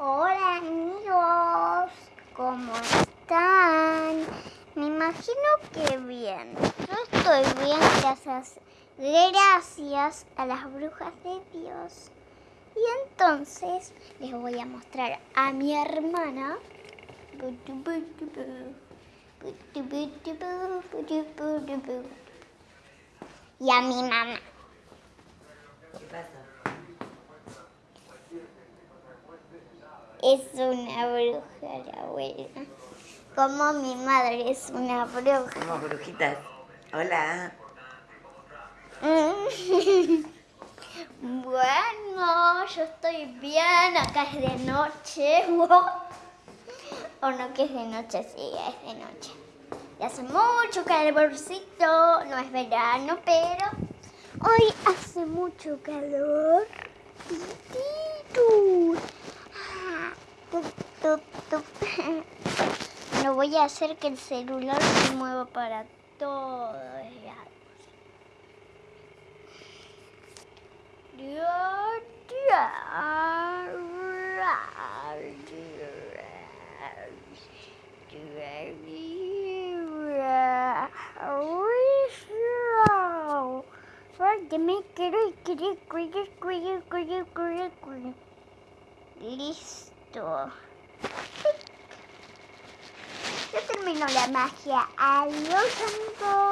Hola amigos, ¿cómo están? Me imagino que bien. Yo estoy bien gracias, gracias a las brujas de Dios. Y entonces les voy a mostrar a mi hermana y a mi mamá. ¿Qué pasa? Es una bruja la abuela. Como mi madre es una bruja. Somos brujitas. Hola. Bueno, yo estoy bien, acá es de noche. O no que es de noche, sí, es de noche. Y hace mucho calorcito, no es verano, pero hoy hace mucho calor. Voy a hacer que el celular se mueva para todos lados. Listo. La magia. Adiós, amigos.